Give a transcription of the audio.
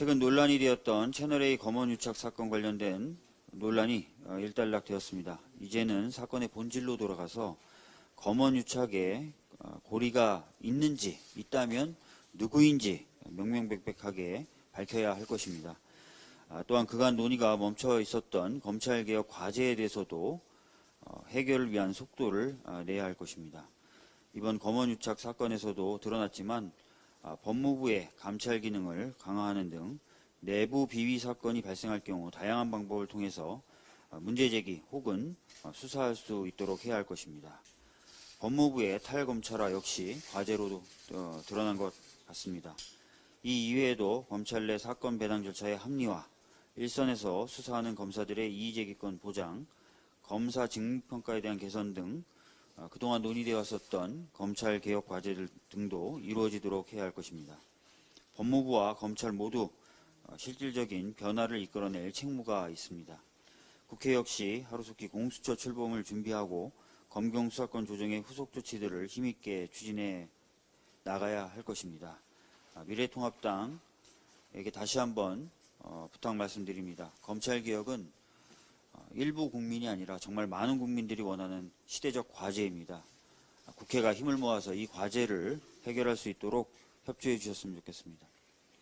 최근 논란이 되었던 채널A 검언 유착 사건 관련된 논란이 어, 일단락되었습니다. 이제는 사건의 본질로 돌아가서 검언 유착에 어, 고리가 있는지 있다면 누구인지 명명백백하게 밝혀야 할 것입니다. 아, 또한 그간 논의가 멈춰 있었던 검찰개혁 과제에 대해서도 어, 해결을 위한 속도를 아, 내야 할 것입니다. 이번 검언유착 사건에서도 드러났지만 아, 법무부의 감찰 기능을 강화하는 등 내부 비위 사건이 발생할 경우 다양한 방법을 통해서 아, 문제 제기 혹은 아, 수사할 수 있도록 해야 할 것입니다. 법무부의 탈검찰화 역시 과제로 어, 드러난 것 같습니다. 이 이외에도 검찰 내 사건 배당 절차의 합리화, 일선에서 수사하는 검사들의 이의제기권 보장, 검사 직무평가에 대한 개선 등 어, 그동안 논의되어 왔었던 검찰 개혁 과제들 등도 이루어지도록 해야 할 것입니다. 법무부와 검찰 모두 어, 실질적인 변화를 이끌어낼 책무가 있습니다. 국회 역시 하루속히 공수처 출범을 준비하고 검경 수사권 조정의 후속 조치들을 힘있게 추진해 나가야 할 것입니다. 아, 미래통합당에게 다시 한번 어, 부탁 말씀드립니다. 검찰 개혁은 어, 일부 국민이 아니라 정말 많은 국민들이 원하는 시대적 과제입니다. 아, 국회가 힘을 모아서 이 과제를 해결할 수 있도록 협조해 주셨으면 좋겠습니다.